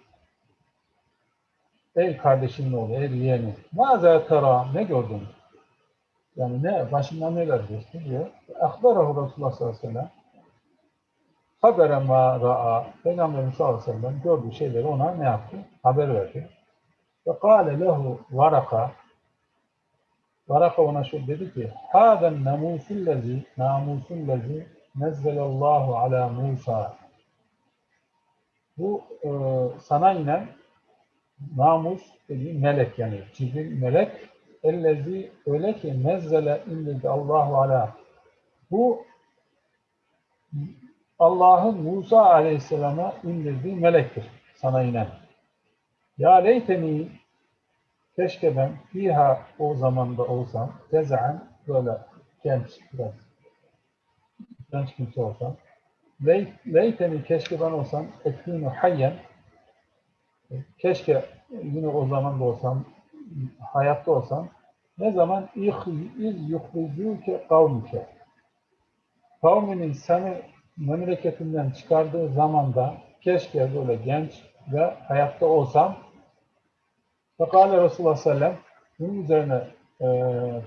Ey kardeşimin oğlu, ey yeğeni. Maza tera, ne gördün? Yani ne, başından neler geçti diyor. Akbarahu Resulullah sallallahu aleyhi ve sellem. Habere ma ra'a. Peygamberimiz sallallahu aleyhi ve sellem gördüğü şeyleri ona ne yaptı? Haber verdi. Ve kâle lehu varaka. Varaka ona şu dedi ki, Hâden namusullezi, namusullezi nezzelallahu ala Musa. Bu e, sana inen namus dediği melek yani Cibril melek ellezi öyle ki nezzele indirdi Allahu ala. Bu Allah'ın Musa aleyhisselama indirdiği melektir sana inen. Ya leyteni keşke ben fiha o zamanda olsam tezaen böyle genç biraz genç kimse olsam leyteni keşke ben olsam ekûnü hayyen. Keşke yine o zaman da olsam hayatta olsam ne zaman iz yuhricuke kavmike. Kavminin seni memleketinden çıkardığı zamanda keşke böyle genç ve hayatta olsam. Fekale Resulullah sellem bunun üzerine e,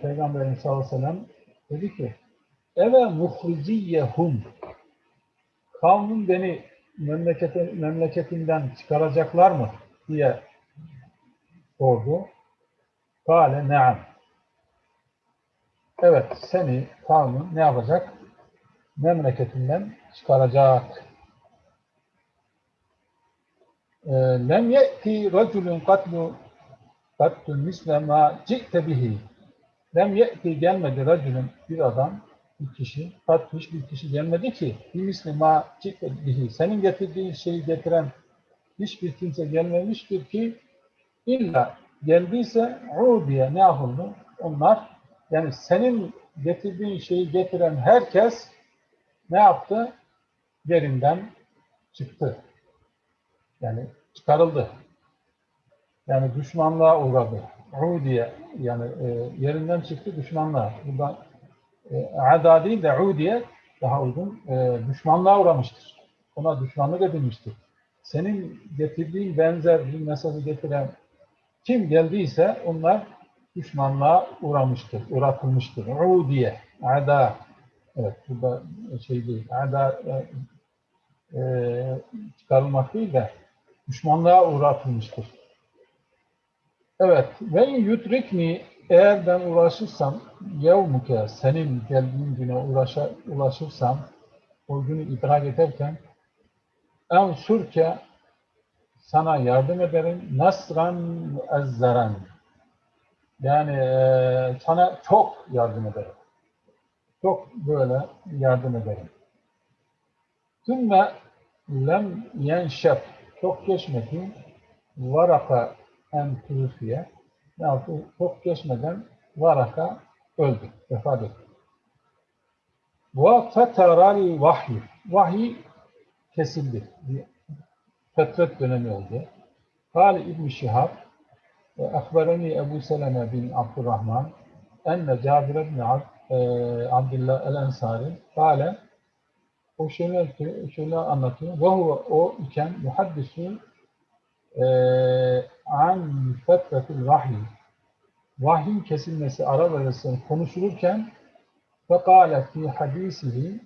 Peygamberimiz sallallahu aleyhi ve sellem dedi ki Eve muhriciyyehum kavmin beni memlekete, memleketinden çıkaracaklar mı diye sordu. Kale ne'am. Evet seni kavmin ne yapacak? Memleketinden çıkaracak. Ee, Lem ye'ti raculun katlu katlu misle ma ci'te bihi. Lem ye'ti gelmedi raculun bir adam, bir kişi, kat hiçbir kişi gelmedi ki bir misli ma ci'te bihi. Senin getirdiğin şeyi getiren hiçbir kimse gelmemiştir ki illa geldiyse diye ne yapıldı? Onlar yani senin getirdiğin şeyi getiren herkes ne yaptı? Yerinden çıktı. Yani çıkarıldı. Yani düşmanlığa uğradı. diye yani e, yerinden çıktı düşmanlığa. Burada e, ada değil de diye daha uygun e, düşmanlığa uğramıştır. Ona düşmanlık edilmiştir. Senin getirdiğin benzer bir mesajı getiren kim geldiyse onlar düşmanlığa uğramıştır, uğratılmıştır. diye, ada. Evet, burada şey değil, ada e, e, çıkarılmak değil de düşmanlığa uğratılmıştır. Evet, ve yutrikni eğer ben ulaşırsam yevmuke senin geldiğin güne ulaşa, ulaşırsam o günü idrak ederken en surke sana yardım ederim nasran ezzaran yani e, sana çok yardım ederim. Çok böyle yardım ederim. Tümme lem yenşef çok geçmedi varaka en tufiye ne yaptı? Çok geçmeden varaka öldü, vefat etti. Ve feteral vahiy. Vahiy kesildi. Fetret dönemi oldu. Kale İbn Şihab ve akbereni Ebu Seleme bin Abdurrahman enne Cabir ibn e, Abdullah el-Ensari kale o şöyle, şöyle anlatıyor. Ve o iken muhaddisu e, an fetretil vahiy vahyin kesilmesi ara arasında konuşulurken fekale fi hadisihi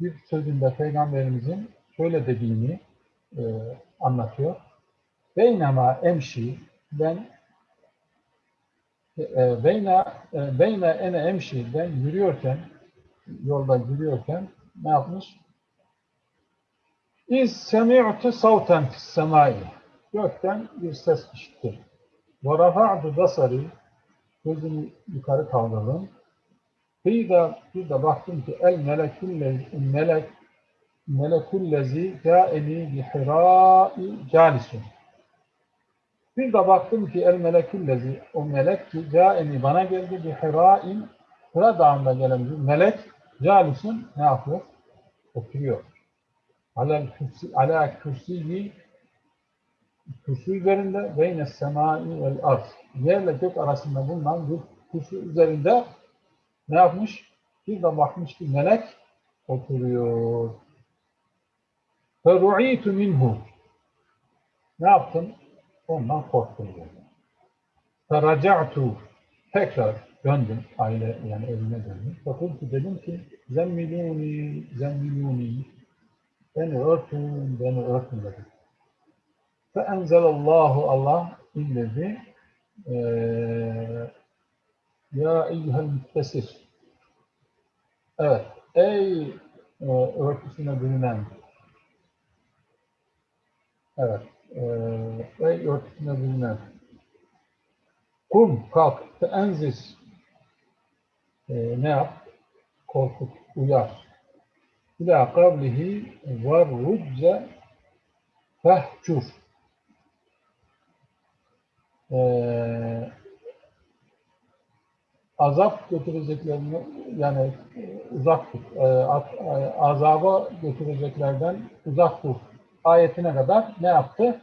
bir sözünde Peygamberimizin şöyle dediğini e, anlatıyor. Beynema emşi ben e, beyna e, beyna ene emşi ben yürüyorken yolda yürüyorken ne yapmış? İz semi'tu savten semai gökten bir ses işittim. Ve rafa'tu basari gözümü yukarı kaldırdım. Kıyda bir de baktım ki el melekullezi melek melekullezi câeni bi hirâi câlisun. Bir de baktım ki el melekullezi o melek ki câeni bana geldi bi hirâin Hira dağında gelen bir melek câlisun ne yapıyor? Oturuyor. Ala kürsi, ala kürsiyi kürsü üzerinde beyne semai vel arz. Yerle gök arasında bulunan bir kürsü üzerinde ne yapmış? Bir de bakmış ki melek oturuyor. Feru'itu minhu. Ne yaptım? Ondan korktum. Feraca'tu. Tekrar döndüm. Aile yani evime döndüm. Fakultu dedim ki zemmiluni, zemmiluni. Beni örtün, beni örtün dedim. Feenzelallahu Allah indirdi. Ee, ya eyyuhel müttesir. Evet. Ey e, örtüsüne bürünen. Evet. E, ey örtüsüne bürünen. Kum, kalk, feenzis. E, ne yap? Korkut, uyar. İlâ kavlihi var rücce fehcur. Ee, azap götüreceklerini yani e, uzak tut. Az- e, azaba götüreceklerden uzak tut. Ayetine kadar ne yaptı?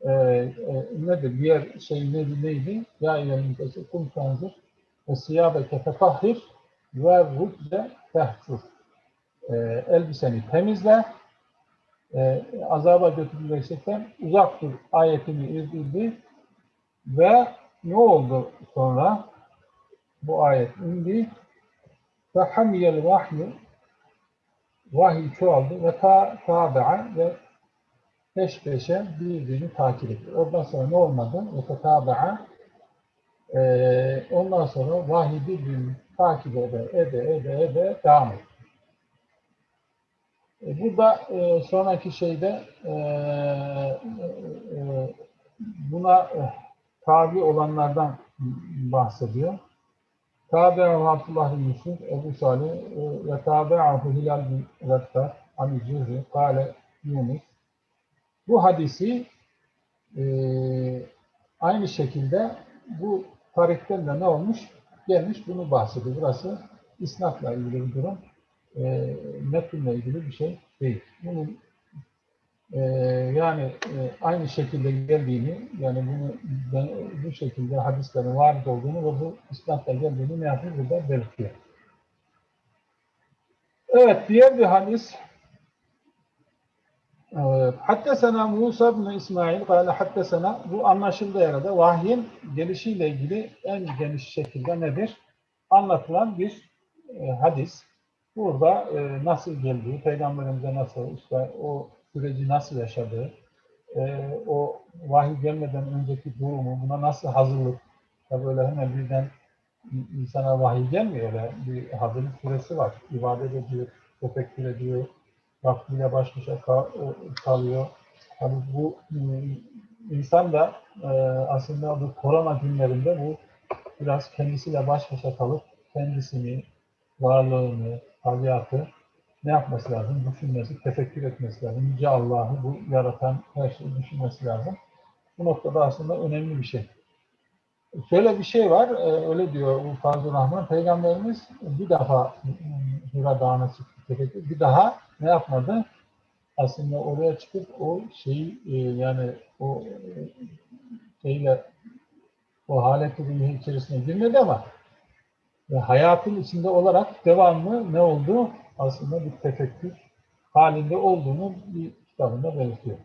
Ee, e, nedir? Diğer şey neydi? neydi? Ya eyyühel kum tanzır ve siyâbeke fetahhir ve rücce fehcur. Ee, elbiseni temizle e, azaba götürülecekten uzak dur ayetini indirdi ve ne oldu sonra? Bu ayet indi. Ve hamiyel vahyu vahiy çoğaldı ve ta tabi'a ve peş peşe birbirini takip etti. Ondan sonra ne olmadı? Ve tabi'a e, ondan sonra vahiy birbirini takip ede, ede, ede, ede devam etti. E, Burada e, sonraki şeyde e, e, buna e, tabi olanlardan bahsediyor. Tabi'ahu Abdullah bin Yusuf, Ebu Salih e, ve tabi'ahu Hilal bin Rettar, Ani Zuhri, Kale Yunus. Bu hadisi e, aynı şekilde bu tarihten de ne olmuş? Gelmiş bunu bahsediyor. Burası isnatla ilgili bir durum e, metinle ilgili bir şey değil. Bunun e, yani e, aynı şekilde geldiğini, yani bunu ben, bu şekilde hadislerin varid olduğunu ve bu isnatla geldiğini ne yapıyor burada belirtiyor. Evet, diğer bir hadis Evet. Hattesena Musa bin İsmail kâle hattesena bu anlaşıldığı yerde vahyin gelişiyle ilgili en geniş şekilde nedir? Anlatılan bir e, hadis. Burada e, nasıl geldiği, peygamberimize nasıl, işte o süreci nasıl yaşadığı, e, o vahiy gelmeden önceki durumu, buna nasıl hazırlık, ya böyle hemen birden insana vahiy gelmiyor öyle bir hazırlık süresi var. İbadet ediyor, tefekkür ediyor, vaktiyle baş başa kal- kalıyor. Tabii bu e, insan da e, aslında bu korona günlerinde bu biraz kendisiyle baş başa kalıp kendisini, varlığını, tabiatı ne yapması lazım? Düşünmesi, tefekkür etmesi lazım. Yüce Allah'ı, bu yaratan her şeyi düşünmesi lazım. Bu noktada aslında önemli bir şey. Şöyle bir şey var, e, öyle diyor Fazıl Rahman. Peygamberimiz bir defa e, Hira Dağı'na çıktı, tefekkür. Bir daha ne yapmadı? Aslında oraya çıkıp o şeyi e, yani o e, şeyle o haleti içerisine girmedi ama hayatın içinde olarak devamlı ne oldu? aslında bir tefekkür halinde olduğunu bir kitabında belirtiyor.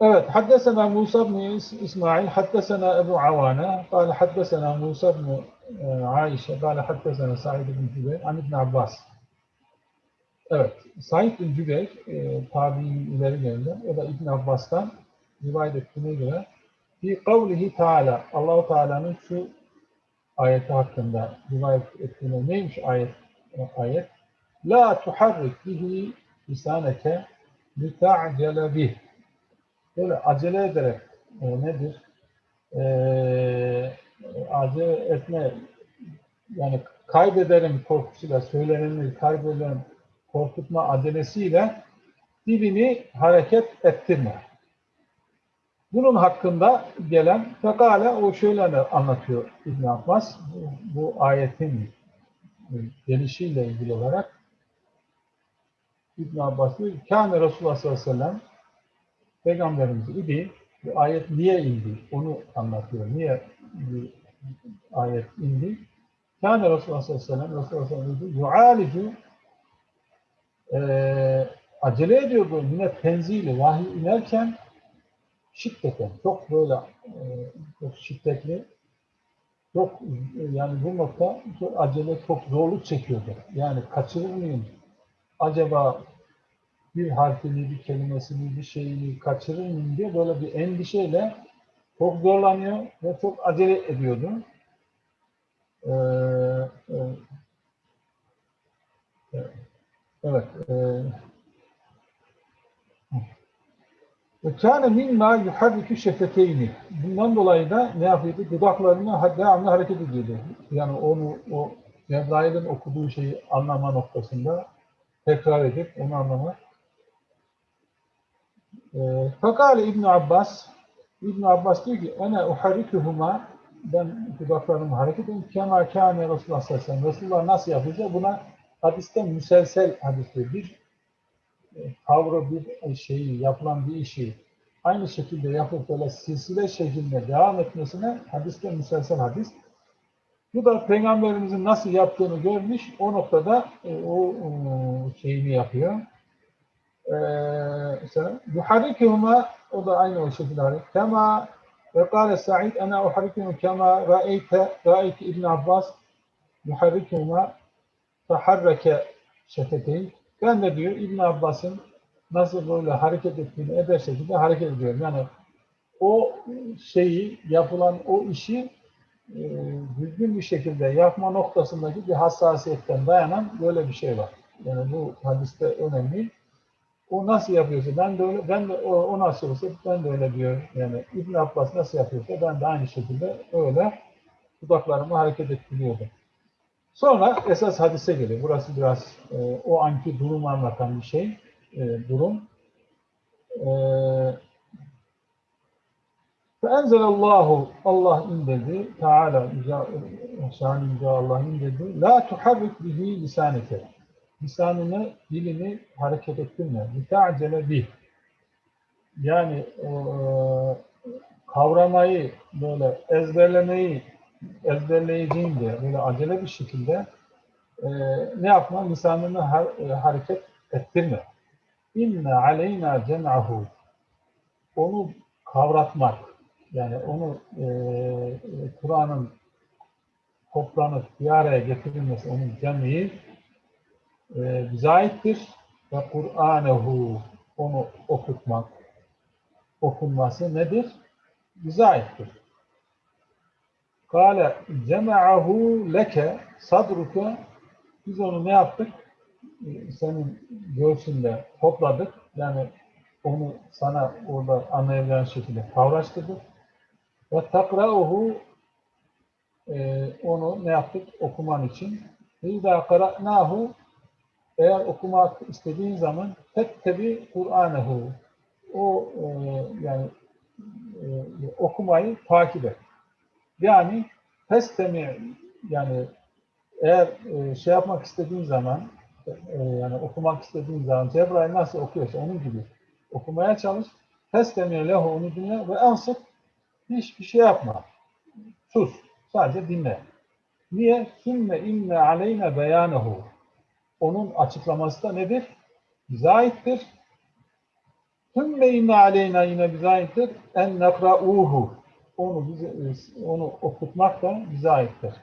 Evet, haddesena Musa bin İsmail, haddesena Ebu Avana, kâle haddesena Musa bin e, Aişe, kâle haddesena Said bin Cübeyr, an İbn Abbas. Evet, Said bin Cübeyr, e, tabi'in ileri geldi, o da İbn Abbas'tan rivayet ettiğine göre, fi kavlihi Teala, Allahu Teala'nın şu ayeti hakkında rivayet ettiğine neymiş ayet? E, ayet, La tuharrik bihi lisaneke lita'cele bih. Böyle acele ederek e, nedir? E, acele etme yani kaybederim korkusuyla söyleneni kaybeden korkutma acelesiyle dilini hareket ettirme. Bunun hakkında gelen fekale o şöyle anlatıyor İbn Abbas bu ayetin gelişiyle ilgili olarak İbn Abbas diyor ki Kâne Resulullah sallallahu aleyhi ve sellem Peygamberimiz idi. Bu ayet niye indi? Onu anlatıyor. Niye ayet indi? Kâne Resulullah sallallahu aleyhi ve sellem Resulullah sallallahu aleyhi ve sellem yu'alicu eee acele ediyordu yine tenzili vahiy inerken şiddeten çok böyle e, çok şiddetli çok e, yani bu nokta acele çok zorluk çekiyordu. Yani kaçırır mıyım? Acaba bir harfini, bir kelimesini, bir şeyini kaçırır mıyım diye böyle bir endişeyle çok zorlanıyor ve çok acele ediyordu. Ee, e, evet. E, ve kâne mimma yuharrikü şefeteyni. Bundan dolayı da ne yapıyordu? Dudaklarını devamlı hareket ediyordu. Yani onu o Cebrail'in okuduğu şeyi anlama noktasında tekrar edip onu anlamak. Fakale İbn Abbas İbn Abbas diyor ki ene uharrikuhuma ben dudaklarımı hareket ediyorum. Kema kâne Resulullah sallallahu aleyhi ve sellem. Resulullah nasıl yapacak? Buna hadiste müselsel hadis diyor. Bir kavra bir şeyi, yapılan bir işi aynı şekilde yapıp böyle silsile şeklinde devam etmesine hadiste müselsel hadis. Bu da Peygamberimizin nasıl yaptığını görmüş, o noktada e, o, o şeyini yapıyor. Yuharrikuhuma o da aynı o şekilde hareket. Kema ve kâle Sa'id ana uharrikuhuma kema ra'eyte ra'eyte İbn Abbas yuharrikuhuma feharreke şefeteyn ben de diyor İbn Abbas'ın nasıl böyle hareket ettiğini eder şekilde hareket ediyorum. Yani o şeyi, yapılan o işi e, düzgün bir şekilde yapma noktasındaki bir hassasiyetten dayanan böyle bir şey var. Yani bu hadiste önemli. O nasıl yapıyorsa ben de öyle, ben de o, o nasıl olsa ben de öyle diyor. Yani İbn Abbas nasıl yapıyorsa ben de aynı şekilde öyle dudaklarımı hareket ettiriyordum. Sonra esas hadise geliyor. Burası biraz e, o anki durumu anlatan bir şey, e, durum. E, Allah indirdi. Teala şan yüce Allah indirdi. La tuharrik bihi lisaneke. Lisanını, dilini hareket ettirme. Lita'cele bih. Yani e, kavramayı, böyle ezberlemeyi ezberleyeceğim diye böyle acele bir şekilde e, ne yapma? Lisanını har, e, hareket ettirme. İnne aleyna cem'ahu. Onu kavratmak. Yani onu e, Kur'an'ın toplanıp bir araya getirilmesi, onun cem'i e, bize aittir. Ve Kur'anehu onu okutmak, okunması nedir? Bize aittir. Kale cema'ahu leke sadruke biz onu ne yaptık? Senin göğsünde topladık. Yani onu sana orada anlayabileceğin şekilde kavraştırdık. Ve takra'uhu e, onu ne yaptık? Okuman için. İzâ qara'nâhu eğer okumak istediğin zaman tettebi Kur'anehu o e, yani e, okumayı takip et. Yani festemi yani eğer e, şey yapmak istediğin zaman e, yani okumak istediğin zaman Cebrail nasıl okuyorsa onun gibi okumaya çalış. Festemi lehu onu dinle ve ansıt hiçbir şey yapma. Sus. Sadece dinle. Niye? Sümme inne aleyne beyanehu. Onun açıklaması da nedir? Bize aittir. Sümme inne aleyna yine bize aittir. En nekra'uhu onu bize, onu okutmak da bize aittir.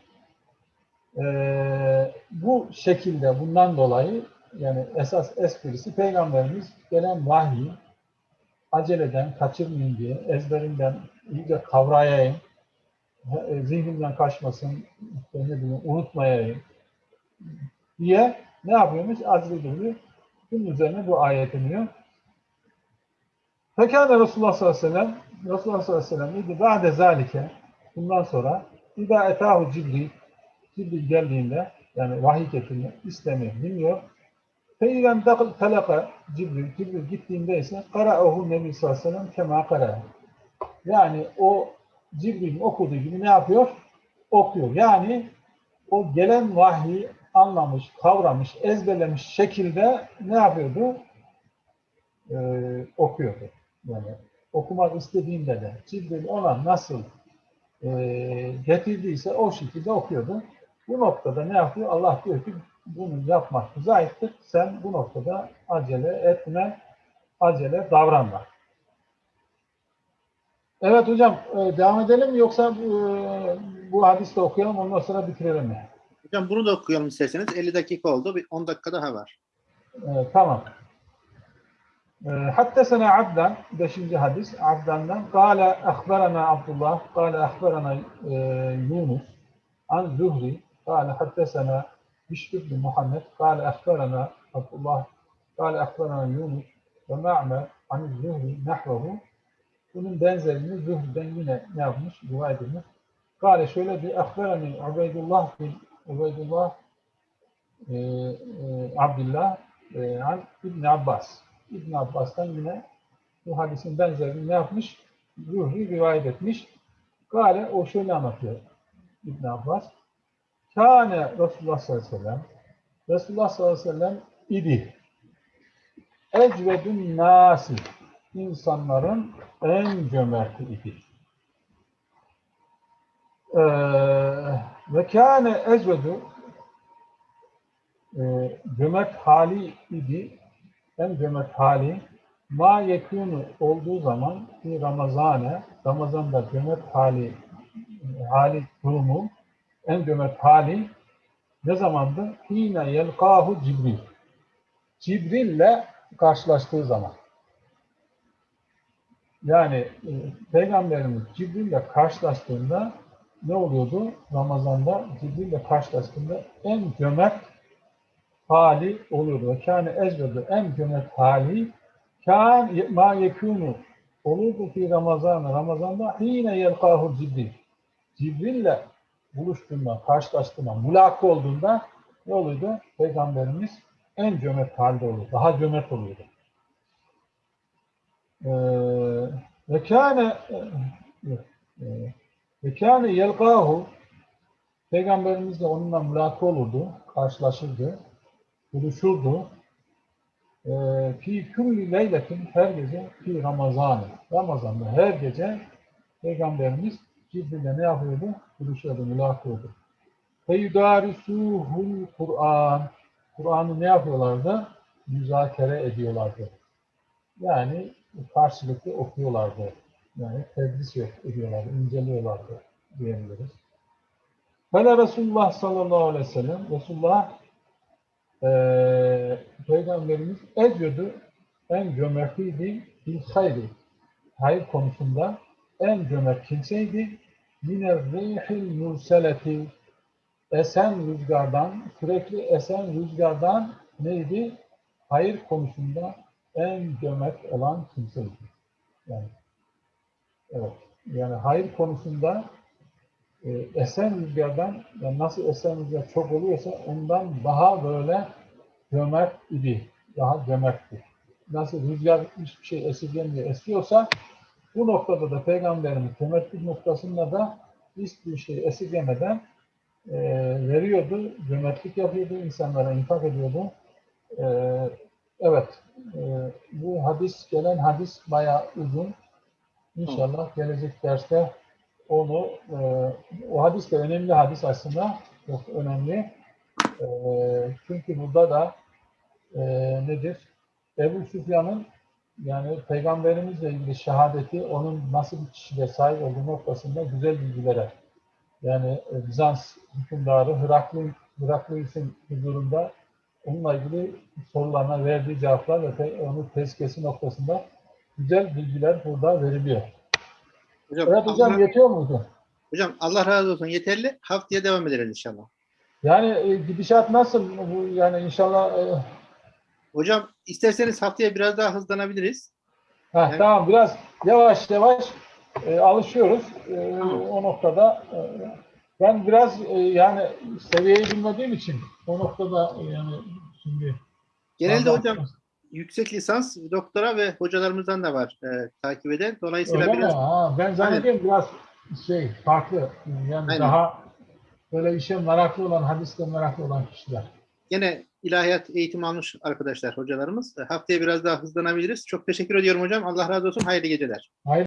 Ee, bu şekilde bundan dolayı yani esas esprisi peygamberimiz gelen vahyi aceleden kaçırmayın diye ezberinden iyice kavrayayım zihnimden kaçmasın ne bileyim unutmayayım diye ne yapıyormuş? Gibi bunun üzerine bu ayet iniyor. Fekâne Resulullah sallallahu aleyhi ve sellem Resulullah sallallahu aleyhi ve sellem dedi ba'de zalike bundan sonra İza etahu Cibril Cibril geldiğinde Yani vahiy getirmek istemiyor, bilmiyor. Feylen dakıl telaka Cibril, Cibril gittiğinde ise kara'ahu Nebi sallallahu aleyhi ve sellem kema kara. Yani o Cibril'in okuduğu gibi ne yapıyor? Okuyor. Yani o gelen vahyi anlamış, kavramış, ezberlemiş şekilde ne yapıyordu? Ee, okuyordu. Yani okumak istediğinde de Cibril ona nasıl e, getirdiyse o şekilde okuyordu. Bu noktada ne yapıyor? Allah diyor ki bunu yapmak zayıftır. Sen bu noktada acele etme, acele davranma. Evet hocam e, devam edelim yoksa e, bu hadiste okuyalım ondan sonra bitirelim mi? Hocam bunu da okuyalım isterseniz. 50 dakika oldu. Bir 10 dakika daha var. E, tamam. Hattesena Abdan, 5. hadis Abdan'dan. Kale ahberana Abdullah, kale ahberana e, Yunus, an Zuhri, kale hattesena Bişr bin Muhammed, kale ahberana Abdullah, kale ahberana Yunus ve Ma'mer an Zuhri nahvehu. Bunun benzerini Zuhri'den yine ne yapmış, rivayet edilmiş. Kale şöyle bir ahberani Ubeydullah bin Ubeydullah e, e, Abdullah e, İbn Abbas. İbn Abbas'tan yine bu hadisin benzerini ne yapmış? Zuhri rivayet etmiş. Gale o şöyle anlatıyor İbn Abbas. Kâne Resulullah sallallahu aleyhi ve sellem Resulullah sallallahu aleyhi ve sellem idi. Ecvedün nasi insanların en cömerti idi. Ee, ve kâne ecvedü e, cömert hali idi, en cömert hali ma yekûnu olduğu zaman ki Ramazan'a, Ramazan'da cömert hali hali durumu en cömert hali ne zamandı? Hine yelkahu Cibril. Cibril'le karşılaştığı zaman. Yani e, Peygamberimiz Cibril'le karşılaştığında ne oluyordu? Ramazan'da Cibril'le karşılaştığında en cömert hali oluyordu. Kâne ezvedu en cömert hali kân ma yekûnu olurdu ki Ramazan, Ramazan'da yine yelkâhu Cibril. Cibril'le buluştuğunda, karşılaştığında, mülakı olduğunda ne oluyordu? Peygamberimiz en cömert halde oluyordu. Daha cömert oluyordu. Ee, ve kâne e, ve kâne yelkâhu Peygamberimiz de onunla mülakı olurdu, karşılaşırdı, buluşurdu. Ee, Fi külli leyletin her gece fi Ramazanı. Ramazan'da her gece Peygamberimiz Cibril'le ne yapıyordu? Buluşuyordu, mülakı oldu. Feyudarisuhul Kur'an. Kur'an'ı ne yapıyorlardı? Müzakere ediyorlardı. Yani karşılıklı okuyorlardı. Yani tedris ediyorlardı, inceliyorlardı diyebiliriz. Fele Resulullah sallallahu aleyhi ve sellem Resulullah eee Peygamberimiz ediyordu en cömertiydi bil hayri hayır konusunda en cömert kimseydi yine rihil murseleti esen rüzgardan sürekli esen rüzgardan neydi? Hayır konusunda en cömert olan kimseydi. Yani evet. Yani hayır konusunda e, esen rüzgardan yani nasıl esen rüzgar çok oluyorsa ondan daha böyle cömert idi. Daha cömertti. Nasıl rüzgar hiçbir şey esirgemiyor esiyorsa bu noktada da Peygamberimiz cömertlik noktasında da hiçbir şey esirgemeden e, veriyordu, cömertlik yapıyordu, insanlara infak ediyordu. E, evet, e, bu hadis, gelen hadis bayağı uzun. İnşallah gelecek derste onu, e, o hadis de önemli hadis aslında, çok önemli. E, çünkü burada da e, nedir? Ebu Süfyan'ın yani Peygamberimizle ilgili şehadeti onun nasıl bir kişiliğe sahip olduğu noktasında güzel bilgilere yani e, Bizans hükümdarı Hıraklı, Hıraklıus'un huzurunda onunla ilgili sorularına verdiği cevaplar ve onu tezkesi noktasında güzel bilgiler burada veriliyor. Hocam, Evet hocam Allah, yetiyor muydu? hocam Allah razı olsun. Yeterli. Haftaya devam ederiz inşallah. Yani e, gidişat nasıl? Bu, yani inşallah e, Hocam isterseniz haftaya biraz daha hızlanabiliriz. heh, Evet. tamam biraz yavaş yavaş e, alışıyoruz. E, Tamam. o noktada e, Ben biraz e, yani seviyeyi bilmediğim için o noktada e, yani şimdi Genelde hocam yüksek lisans, doktora ve hocalarımızdan da var e, takip eden. Dolayısıyla Öyle mi? biraz Ha, ben zannediyorum biraz şey farklı. Yani Aynen. daha böyle işe meraklı olan, hadiste meraklı olan kişiler. gene ilahiyat eğitim almış arkadaşlar, hocalarımız. E, Haftaya biraz daha hızlanabiliriz. Çok teşekkür ediyorum hocam. Allah razı olsun. Hayırlı geceler.